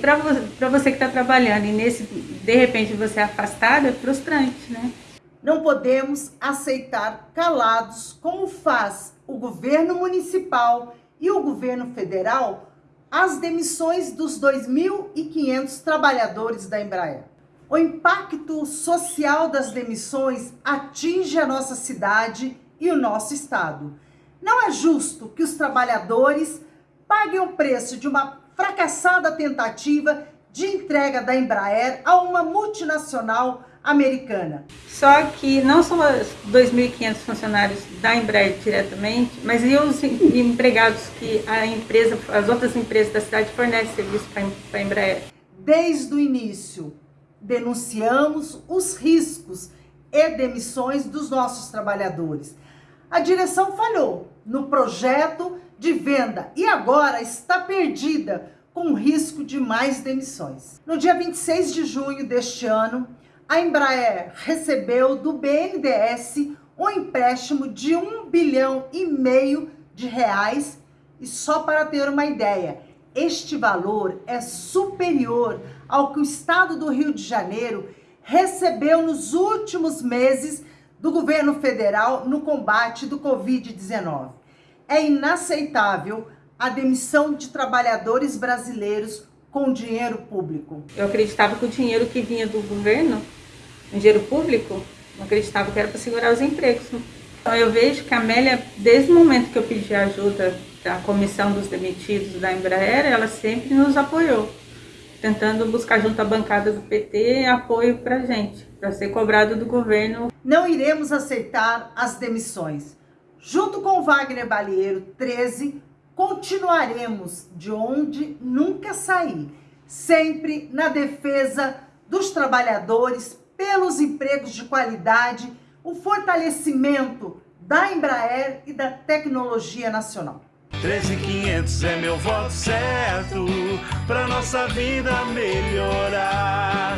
Para você, que está trabalhando e nesse, de repente você é afastado, é frustrante, né? Não podemos aceitar calados, como faz o governo municipal e o governo federal, as demissões dos 2.500 trabalhadores da Embraer. O impacto social das demissões atinge a nossa cidade e o nosso estado. Não é justo que os trabalhadores paguem o preço de uma fracassada tentativa de entrega da Embraer a uma multinacional americana. Só que não são os 2.500 funcionários da Embraer diretamente, mas e os empregados que a empresa, as outras empresas da cidade fornecem serviço para a Embraer? Desde o início, denunciamos os riscos e demissões dos nossos trabalhadores. A direção falhou no projeto de venda e agora está perdida com risco de mais demissões. No dia 26 de junho deste ano, a Embraer recebeu do BNDES um empréstimo de um bilhão e meio de reais e só para ter uma ideia, este valor é superior ao que o estado do Rio de Janeiro recebeu nos últimos meses do governo federal no combate do Covid-19. É inaceitável a demissão de trabalhadores brasileiros com dinheiro público. Eu acreditava que o dinheiro que vinha do governo, o dinheiro público, não acreditava que era para segurar os empregos. Então eu vejo que a Amélia, desde o momento que eu pedi ajuda da comissão dos demitidos da Embraer, ela sempre nos apoiou, tentando buscar junto à bancada do PT apoio para gente, para ser cobrado do governo. Não iremos aceitar as demissões. Junto com Wagner Balieiro, 13, continuaremos de onde nunca saí, sempre na defesa dos trabalhadores, pelos empregos de qualidade, o fortalecimento da Embraer e da tecnologia nacional. 13500 é meu voto certo, pra nossa vida melhorar.